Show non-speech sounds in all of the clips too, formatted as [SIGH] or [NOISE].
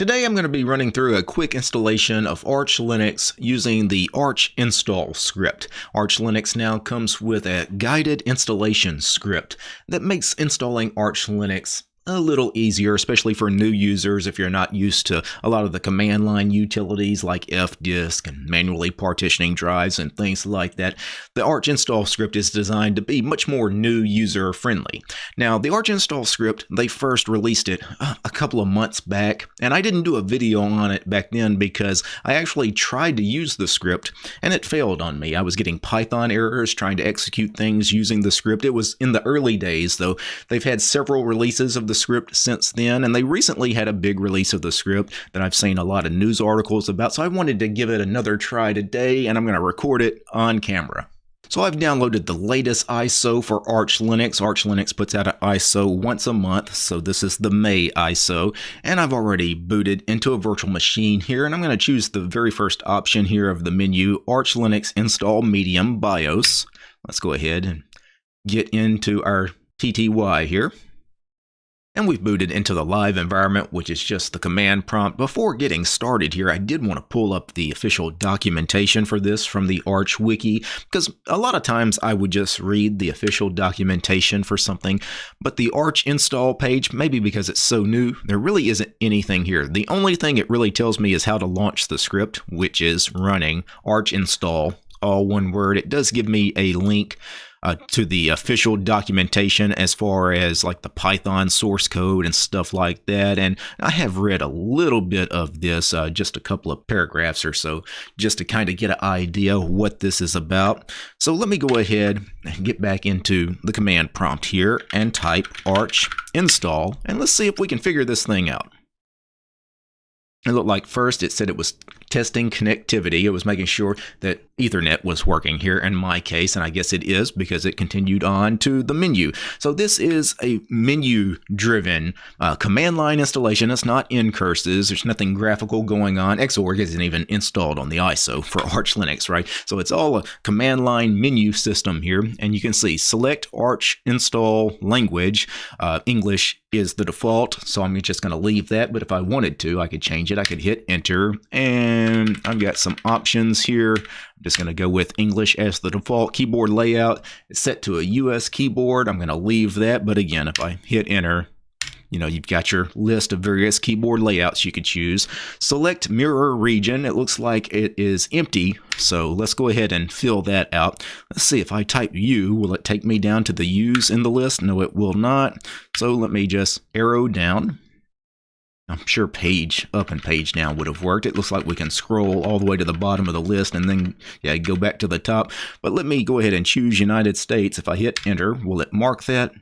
Today I'm going to be running through a quick installation of Arch Linux using the Arch install script. Arch Linux now comes with a guided installation script that makes installing Arch Linux a little easier, especially for new users if you're not used to a lot of the command line utilities like fdisk and manually partitioning drives and things like that. The Arch install script is designed to be much more new user friendly. Now, the Arch install script, they first released it uh, a couple of months back, and I didn't do a video on it back then because I actually tried to use the script and it failed on me. I was getting Python errors trying to execute things using the script. It was in the early days, though. They've had several releases of the script since then, and they recently had a big release of the script that I've seen a lot of news articles about, so I wanted to give it another try today, and I'm going to record it on camera. So I've downloaded the latest ISO for Arch Linux. Arch Linux puts out an ISO once a month, so this is the May ISO, and I've already booted into a virtual machine here, and I'm going to choose the very first option here of the menu, Arch Linux Install Medium BIOS. Let's go ahead and get into our TTY here. And we've booted into the live environment, which is just the command prompt. Before getting started here, I did want to pull up the official documentation for this from the Arch Wiki, because a lot of times I would just read the official documentation for something, but the Arch install page, maybe because it's so new, there really isn't anything here. The only thing it really tells me is how to launch the script, which is running Arch install, all one word. It does give me a link uh, to the official documentation as far as like the Python source code and stuff like that. And I have read a little bit of this, uh, just a couple of paragraphs or so, just to kind of get an idea what this is about. So let me go ahead and get back into the command prompt here and type arch install, and let's see if we can figure this thing out. It looked like first it said it was testing connectivity. It was making sure that Ethernet was working here in my case, and I guess it is because it continued on to the menu. So this is a menu-driven uh, command line installation. It's not ncurses. There's nothing graphical going on. Xorg isn't even installed on the ISO for [LAUGHS] Arch Linux, right? So it's all a command line menu system here, and you can see select Arch install language. Uh, English is the default, so I'm just going to leave that, but if I wanted to, I could change it. I could hit enter, and I've got some options here. I'm just going to go with English as the default keyboard layout. It's set to a US keyboard. I'm going to leave that, but again, if I hit enter, you know, you've got your list of various keyboard layouts you could choose. Select mirror region. It looks like it is empty, so let's go ahead and fill that out. Let's see if I type U, will it take me down to the U's in the list? No, it will not. So let me just arrow down. I'm sure page up and page down would have worked. It looks like we can scroll all the way to the bottom of the list and then yeah, go back to the top. But let me go ahead and choose United States. If I hit enter, will it mark that?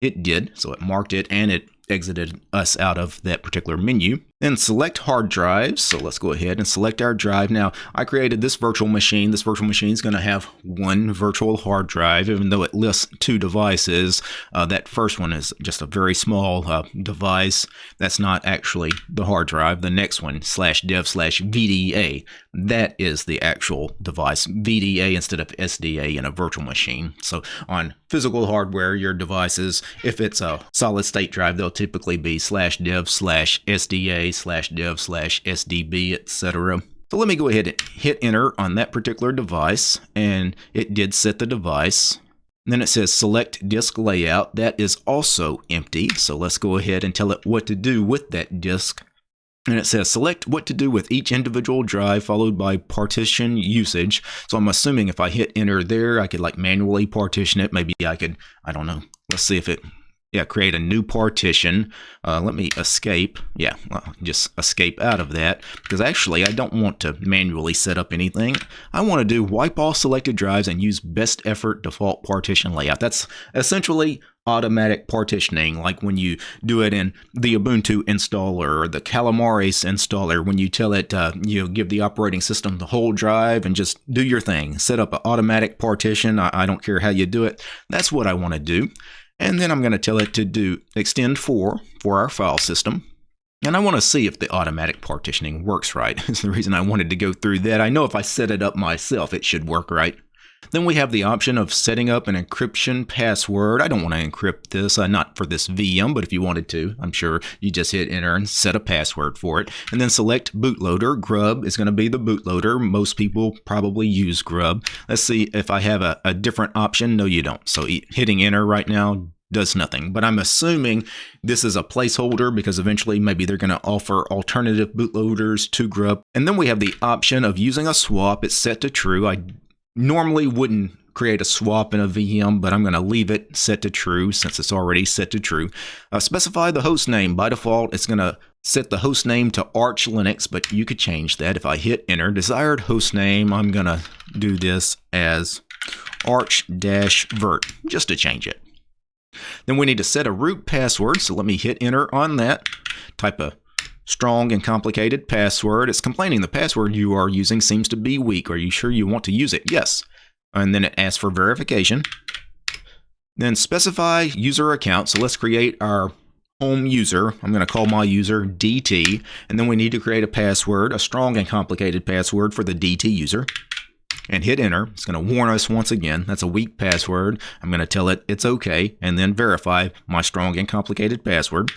It did. So it marked it and it exited us out of that particular menu. Then select hard drives. So let's go ahead and select our drive. Now, I created this virtual machine. This virtual machine is going to have one virtual hard drive, even though it lists two devices. Uh, that first one is just a very small uh, device. That's not actually the hard drive. The next one, slash dev slash VDA, that is the actual device. VDA instead of SDA in a virtual machine. So on physical hardware, your devices, if it's a solid state drive, they'll typically be slash dev slash SDA slash dev slash SDB, etc. So let me go ahead and hit enter on that particular device, and it did set the device. then it says select disk layout. That is also empty. So let's go ahead and tell it what to do with that disk. And it says select what to do with each individual drive followed by partition usage. So I'm assuming if I hit enter there, I could like manually partition it. Maybe I could, I don't know. Let's see if it yeah, create a new partition. Uh, let me escape. Yeah, well, just escape out of that because actually I don't want to manually set up anything. I want to do wipe all selected drives and use best effort default partition layout. That's essentially automatic partitioning like when you do it in the Ubuntu installer or the Calamares installer when you tell it uh, you know, give the operating system the whole drive and just do your thing set up an automatic partition I, I don't care how you do it that's what I want to do and then I'm going to tell it to do extend for for our file system. And I want to see if the automatic partitioning works right. [LAUGHS] It's the reason I wanted to go through that. I know if I set it up myself, it should work right. Then we have the option of setting up an encryption password. I don't want to encrypt this, uh, not for this VM, but if you wanted to, I'm sure you just hit enter and set a password for it. And then select bootloader. Grub is going to be the bootloader. Most people probably use Grub. Let's see if I have a, a different option. No, you don't. So hitting enter right now does nothing. But I'm assuming this is a placeholder because eventually maybe they're going to offer alternative bootloaders to Grub. And then we have the option of using a swap. It's set to true. I normally wouldn't create a swap in a VM, but I'm going to leave it set to true since it's already set to true. Uh, specify the host name. By default, it's going to set the host name to Arch Linux, but you could change that. If I hit enter, desired host name, I'm going to do this as arch-vert, just to change it. Then we need to set a root password, so let me hit enter on that. Type a strong and complicated password. It's complaining the password you are using seems to be weak. Are you sure you want to use it? Yes. And then it asks for verification. Then specify user account. So let's create our home user. I'm going to call my user DT. And then we need to create a password, a strong and complicated password for the DT user. And hit enter. It's going to warn us once again. That's a weak password. I'm going to tell it it's okay and then verify my strong and complicated password.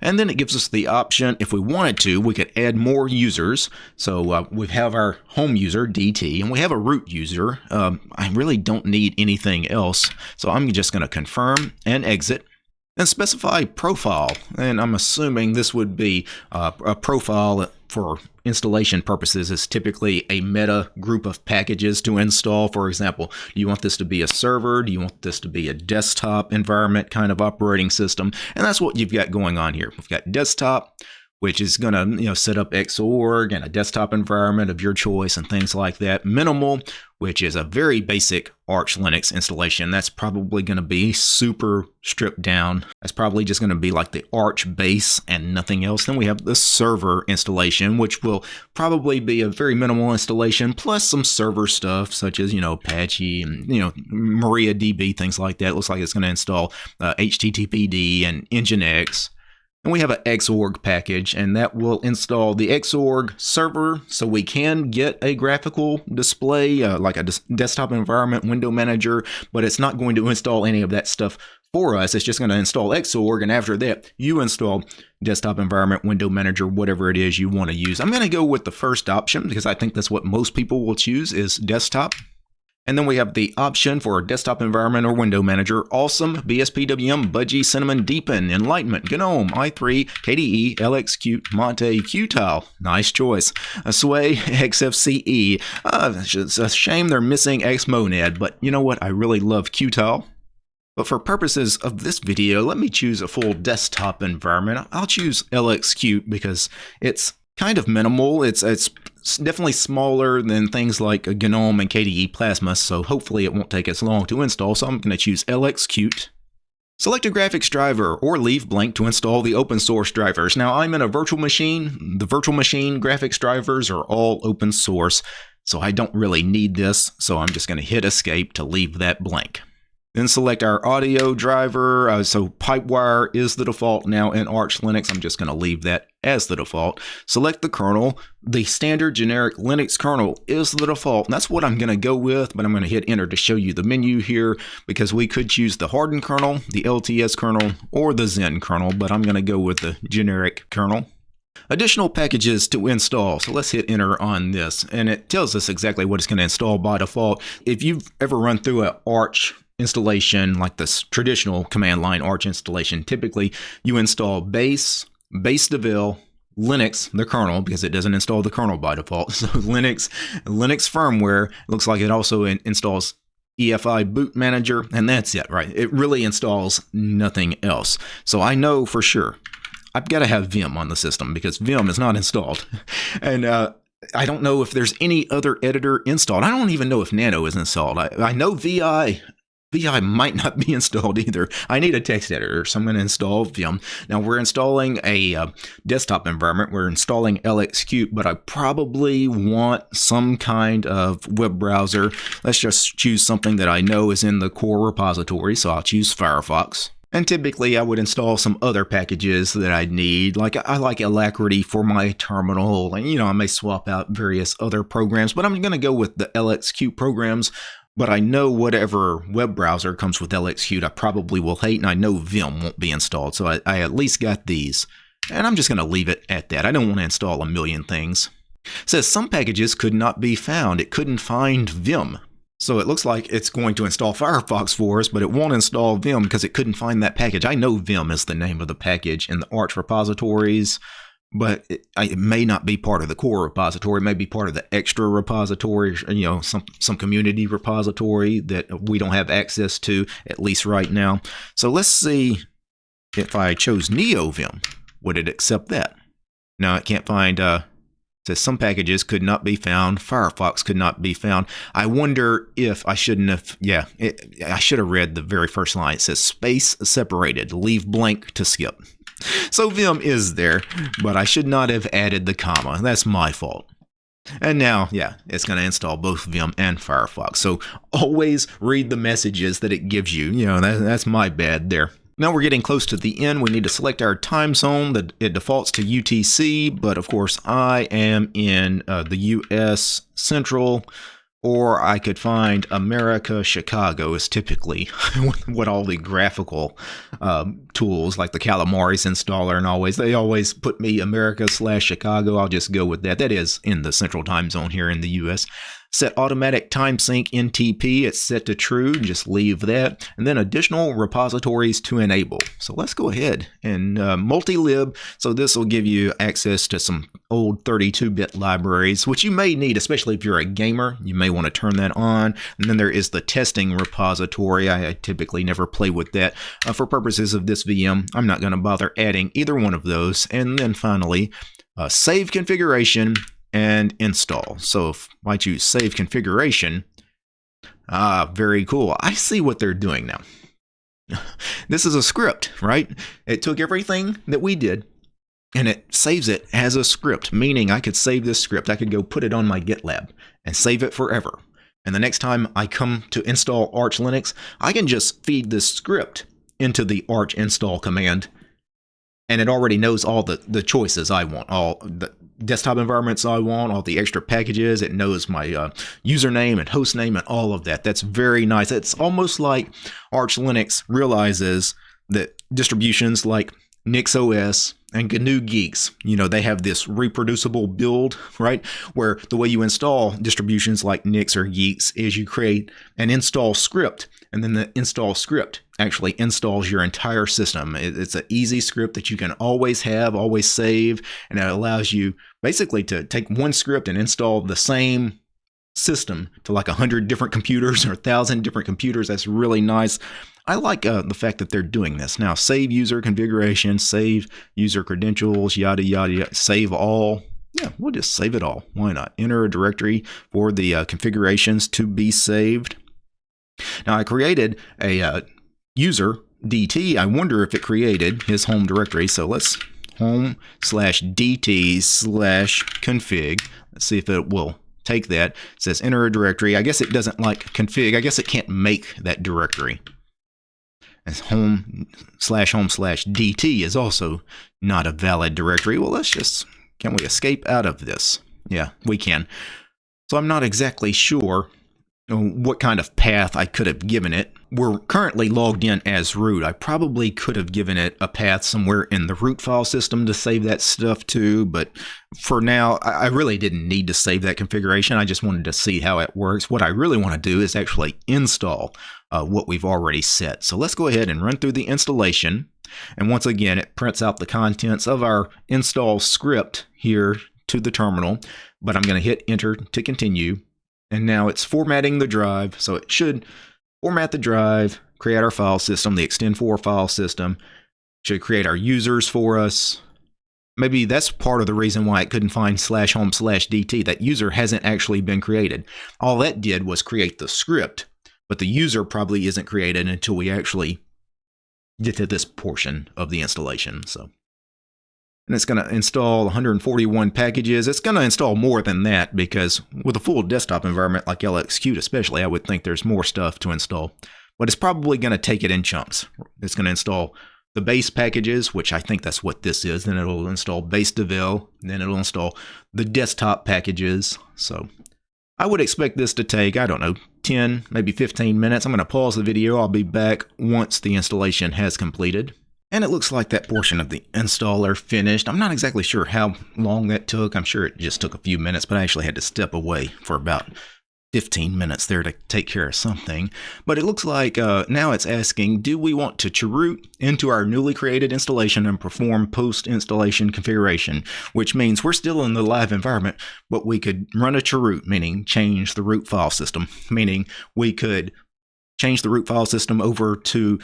And then it gives us the option, if we wanted to, we could add more users. So uh, we have our home user, DT, and we have a root user. Um, I really don't need anything else. So I'm just going to confirm and exit. And specify profile, and I'm assuming this would be uh, a profile for installation purposes is typically a meta group of packages to install. For example, do you want this to be a server? Do you want this to be a desktop environment kind of operating system? And that's what you've got going on here. We've got desktop, which is going to you know set up Xorg and a desktop environment of your choice and things like that. Minimal, which is a very basic Arch Linux installation. That's probably going to be super stripped down. That's probably just going to be like the Arch base and nothing else. Then we have the server installation, which will probably be a very minimal installation plus some server stuff such as, you know, Apache and, you know, MariaDB, things like that. It looks like it's going to install uh, HTTPD and Nginx. And we have an Xorg package, and that will install the Xorg server so we can get a graphical display, uh, like a desktop environment window manager, but it's not going to install any of that stuff for us. It's just going to install Xorg, and after that, you install desktop environment, window manager, whatever it is you want to use. I'm going to go with the first option because I think that's what most people will choose is desktop. And then we have the option for a desktop environment or window manager, Awesome, BSPWM, Budgie, Cinnamon, Deepin, Enlightenment, GNOME, i3, KDE, LXQt, Mate, Qtile. Nice choice. Sway, [LAUGHS] XFCE. Uh, it's a shame they're missing Xmonad, but you know what? I really love Qtile. But for purposes of this video, let me choose a full desktop environment. I'll choose LXQt because it's kind of minimal. It's it's definitely smaller than things like GNOME and KDE Plasma, so hopefully it won't take as long to install. So I'm going to choose LXQt. Select a graphics driver or leave blank to install the open source drivers. Now I'm in a virtual machine. The virtual machine graphics drivers are all open source, so I don't really need this. So I'm just going to hit escape to leave that blank. Then select our audio driver. Uh, so Pipewire is the default now in Arch Linux. I'm just going to leave that as the default. Select the kernel. The standard generic Linux kernel is the default. And that's what I'm going to go with, but I'm going to hit enter to show you the menu here because we could choose the hardened kernel, the LTS kernel, or the Zen kernel, but I'm going to go with the generic kernel additional packages to install. So let's hit enter on this and it tells us exactly what it's going to install by default. If you've ever run through an Arch installation, like this traditional command line Arch installation, typically you install base, base devel, Linux, the kernel, because it doesn't install the kernel by default. [LAUGHS] So Linux, Linux firmware looks like it also in, installs EFI boot manager, and that's it, right? It really installs nothing else. So I know for sure I've got to have Vim on the system because Vim is not [LAUGHS] installed. and uh, I don't know if there's any other editor installed. I don't even know if Nano is installed. I, I know VI VI might not [LAUGHS] be installed either. I need a text editor, so I'm going to install Vim. Now we're installing a uh, desktop environment. We're installing LXQt, but I probably want some kind of web browser. Let's just choose something that I know is in the core repository, so I'll choose Firefox. And typically, I would install some other packages that I need. Like I like Alacritty for my terminal, and you know I may swap out various other programs, but I'm going to go with the LXQt programs. But I know whatever web browser comes with LXQt, I probably will hate, and I know Vim won't be installed, so I, I at least got these. And I'm just going to leave it at that. I don't want to install a million things. It says some packages could not be found. It couldn't find Vim. So it looks like it's going to install Firefox for us, but it won't install Vim because it couldn't find that package. I know Vim is the name of the package in the Arch repositories, but it, it, may not be part of the core repository. It may be part of the extra repository, you know, some some community repository that we don't have access to at least right now. So let's see if I chose NeoVim, would it accept that? No, it can't find uh, says some packages could not be found. Firefox could not be found. I wonder if I shouldn't have. Yeah, it, I should have read the very first line. It says space separated. Leave blank to skip. [LAUGHS] So Vim is there, but I should not have added the comma. That's my fault. And now, yeah, it's going to install both Vim and Firefox. So always read the messages that it gives you. You know, that, that's my bad there. Now we're getting close to the end. We need to select our time zone. That it defaults to UTC, but of course I am in uh, the US Central, or I could find America Chicago is typically [LAUGHS] what all the graphical um, tools like the Calamares installer and always they always put me America slash Chicago. I'll just go with that. That is in the Central Time Zone here in the US. Set automatic time sync NTP, it's set to true, just leave that. And then additional repositories to enable. So let's go ahead and uh, multi-lib. So this will give you access to some old 32-bit libraries, which you may need, especially if you're a gamer. You may want to turn that on. And then there is the testing repository. I, I typically never play with that. Uh, for purposes of this VM, I'm not going to bother adding either one of those. And then finally, uh, save configuration and install. So if I choose save configuration, ah, very cool. I see what they're doing now. [LAUGHS] this is a script, right? It took everything that we did and it saves it as a script, meaning I could save this script. I could go put it on my GitLab and save it forever. And the next time I come to install Arch Linux, I can just feed this script into the Arch install command and it already knows all the, the choices I want, all the, desktop environments I want, all the extra packages. It knows my uh, username and host name and all of that. That's very nice. It's almost like Arch Linux realizes that distributions like NixOS and GNU Guix, you know, they have this reproducible build, right? Where the way you install distributions like Nix or Geeks is you create an install script, and then the install script actually installs your entire system. It's an easy script that you can always have, always save, and it allows you basically to take one script and install the same system to like a hundred different computers or a thousand different computers. That's really nice. I like uh, the fact that they're doing this now. Save user configuration, save user credentials, yada yada, yada save all. Yeah, we'll just save it all. Why not? Enter a directory for the uh, configurations to be saved. Now I created a uh, user DT. I wonder if it created his home directory. So let's home slash DT slash config. Let's see if it will take that. It says enter a directory. I guess it doesn't like config. I guess it can't make that directory. As home slash home slash DT is also not a valid directory. Well, let's just, can we escape out of this? Yeah, we can. So I'm not exactly sure what kind of path I could have given it. We're currently logged in as root. I probably could have given it a path somewhere in the root file system to save that stuff to, but for now, I really didn't need to save that configuration. I just wanted to see how it works. What I really want to do is actually install uh, what we've already set. So let's go ahead and run through the installation. And once again, it prints out the contents of our install script here to the terminal, but I'm going to hit enter to continue and now it's formatting the drive. So it should format the drive, create our file system, the extend4 file system, should create our users for us. Maybe that's part of the reason why it couldn't find slash home slash DT. That user hasn't actually been created. All that did was create the script, but the user probably isn't created until we actually get to this portion of the installation. So and it's going to install 141 packages. It's going to install more than that because with a full desktop environment like LXQt especially, I would think there's more stuff to install. but it's probably going to take it in chunks. It's going to install the base packages, which I think that's what this is. Then it'll install base Devel. Then it'll install the desktop packages. So I would expect this to take, I don't know, 10, maybe 15 minutes. I'm going to pause the video. I'll be back once the installation has completed. And it looks like that portion of the installer finished. I'm not exactly sure how long that took. I'm sure it just took a few minutes, but I actually had to step away for about 15 minutes there to take care of something. But it looks like uh, now it's asking, do we want to chroot into our newly created installation and perform post-installation configuration, which means we're still in the live environment, but we could run a chroot, meaning change the root file system, meaning we could change the root file system over to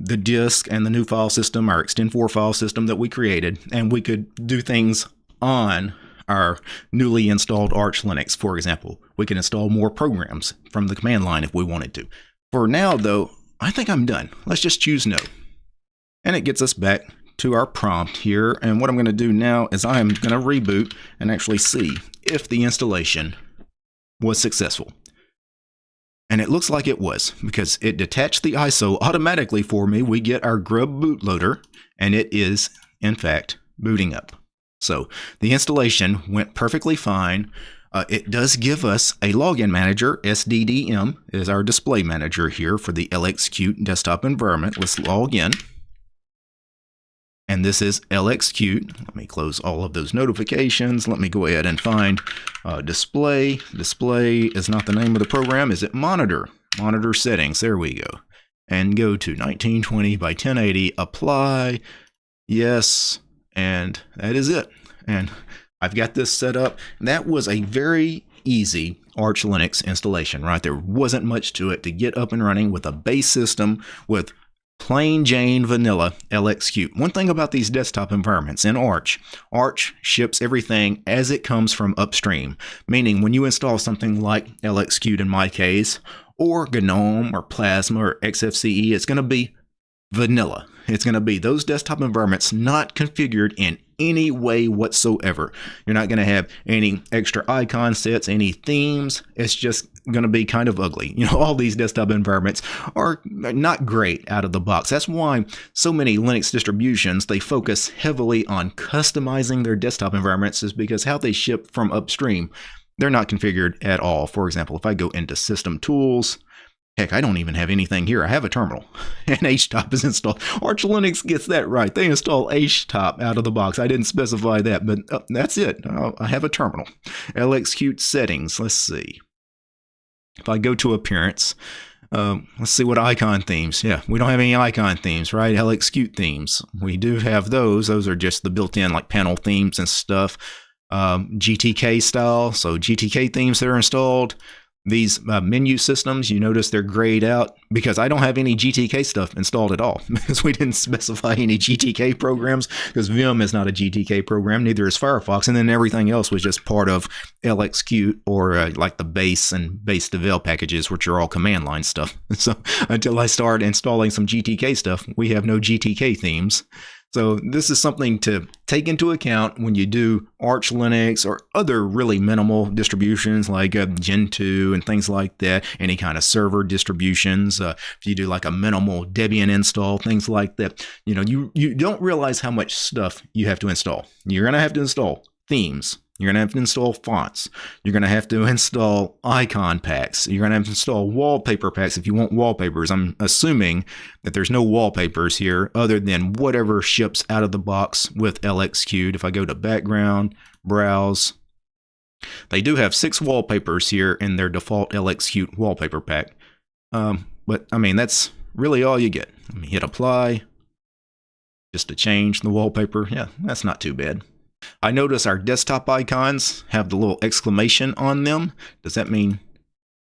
the disk and the new file system, our extend4 file system that we created, and we could do things on our newly installed Arch Linux, for example. We can install more programs from the command line if we wanted to. For now, though, I think I'm done. Let's just choose no. And it gets us back to our prompt here. And what I'm going to do now is I'm going to reboot and actually see if the installation was successful. And it looks like it was because it detached the ISO automatically for me. We get our grub bootloader and it is, in fact, booting up. So the installation went perfectly fine. Uh, it does give us a login manager. SDDM is our display manager here for the LXQt desktop environment. Let's log in. And this is LXQt. Let me close all of those notifications. Let me go ahead and find uh, display. Display is not the name of the program. Is it monitor? Monitor settings. There we go. And go to 1920 by 1080. Apply. Yes and that is it. And I've got this set up. That was a very easy Arch Linux installation, right? There wasn't much to it to get up and running with a base system with plain Jane vanilla LXQt. One thing about these desktop environments in Arch, Arch ships everything as it comes from upstream, meaning when you install something like LXQt in my case, or GNOME or Plasma or XFCE, it's going to be vanilla. It's going to be those desktop environments not configured in any way whatsoever. You're not going to have any extra icon sets, any themes. It's just going to be kind of ugly. You know, [LAUGHS] all these desktop environments are not great out of the box. That's why so many Linux distributions, they focus heavily on customizing their desktop environments is because how they ship from upstream, they're not configured at all. For example, if I go into system tools, Heck, I don't even have anything here. I have a terminal, [LAUGHS] and HTOP is installed. Arch Linux gets that right. They install HTOP out of the box. I didn't specify that, but uh, that's it. Uh, I have a terminal. LXQt settings. Let's see. If I go to Appearance, um, let's see what icon themes. Yeah, we don't have any icon themes, right? LXQt themes. We do have those. Those are just the built-in like panel themes and stuff. Um, GTK style, so GTK themes that are installed. These uh, menu systems, you notice they're grayed out because I don't have any GTK stuff installed at all [LAUGHS] because we didn't specify any GTK programs because Vim is not a GTK program, neither is Firefox, and then everything else was just part of LXQt or uh, like the base and base devel packages, which are all command line stuff. [LAUGHS] So until I start installing some GTK stuff, we have no GTK themes. So this is something to take into account when you do Arch Linux or other really minimal distributions like uh, Gentoo and things like that, any kind of server distributions. Uh, if you do like a minimal Debian install, things like that, you know, you, you don't realize how much stuff you have to install. You're going to have to install themes, you're going to have to install fonts. You're going to have to install icon packs. You're going to have to install wallpaper packs if you want wallpapers. I'm assuming that there's no wallpapers here other than whatever ships out of the box with LXQt. If I go to background, browse, they do have six wallpapers here in their default LXQt wallpaper pack. Um, but I mean, that's really all you get. Let me hit apply just to change the wallpaper. Yeah, that's not too bad. I notice our desktop icons have the little exclamation on them. Does that mean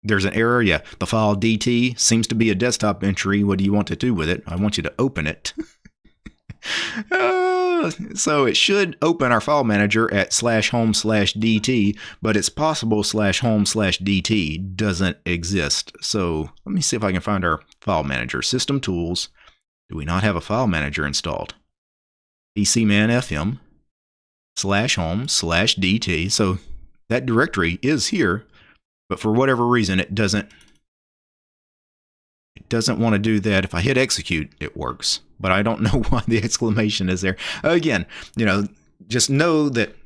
there's an error? Yeah, the file DT seems to be a desktop entry. What do you want to do with it? I want you to open it. [LAUGHS] uh, so it should open our file manager at slash home slash DT, but it's possible slash home slash DT doesn't exist. So let me see if I can find our file manager. System tools. Do we not have a file manager installed? PCManFM slash home slash DT. So that directory is here, but for whatever reason, it doesn't It doesn't want to do that. If I hit execute, it works. But I don't [LAUGHS] know why the exclamation is there. Again, you know, just know that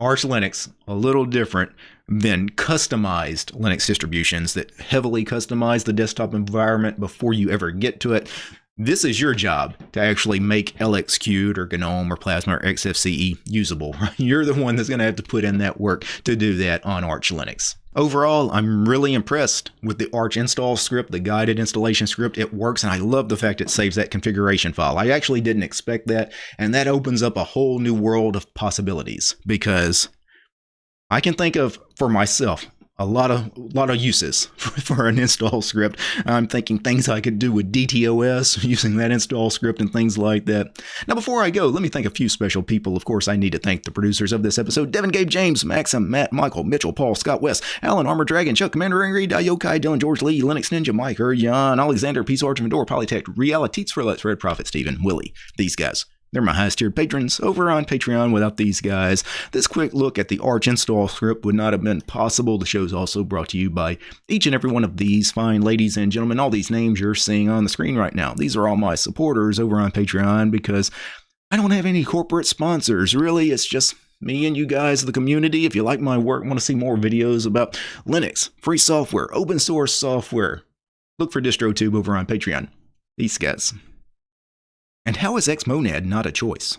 Arch Linux a little different than customized Linux distributions that heavily customize the desktop environment before you ever get to it. This is your job to actually make LXQt or GNOME or Plasma or XFCE usable. [LAUGHS] You're the one that's going to have to put in that work to do that on Arch Linux. Overall, I'm really impressed with the Arch install script, the guided installation script. It works, and I love the fact it saves that configuration file. I actually didn't expect that, and that opens up a whole new world of possibilities because I can think of for myself a lot of a lot of uses [LAUGHS] for, an install script. I'm thinking things I could do with DTOS [LAUGHS] using that install script and things like that. Now, before I go, let me thank a few special people. Of course, I need to thank the producers of this episode: Devin, Gabe, James, Maxim, Matt, Michael, Mitchell, Paul, Scott West, Alan, Armor Dragon, Chuck, Commander Angry, Yokai, Dylan, George Lee, Linux Ninja, Mike, Jan, Alexander, Peace Arch, Vendor, Polytech, Reality, for Let's Red Prophet, Steven, Willie. These guys. They're my highest tiered patrons over on Patreon. Without these guys, this quick look at the Arch install script would not have been possible. The show is also brought to you by each and every one of these fine ladies and gentlemen. All these names you're seeing on the screen right now. These are all my supporters over on Patreon because I don't have any corporate sponsors. Really, it's just me and you guys, the community. If you like my work, want to see more videos about Linux, free software, open source software, look for DistroTube over on Patreon. Peace, guys. And how is Xmonad not a choice?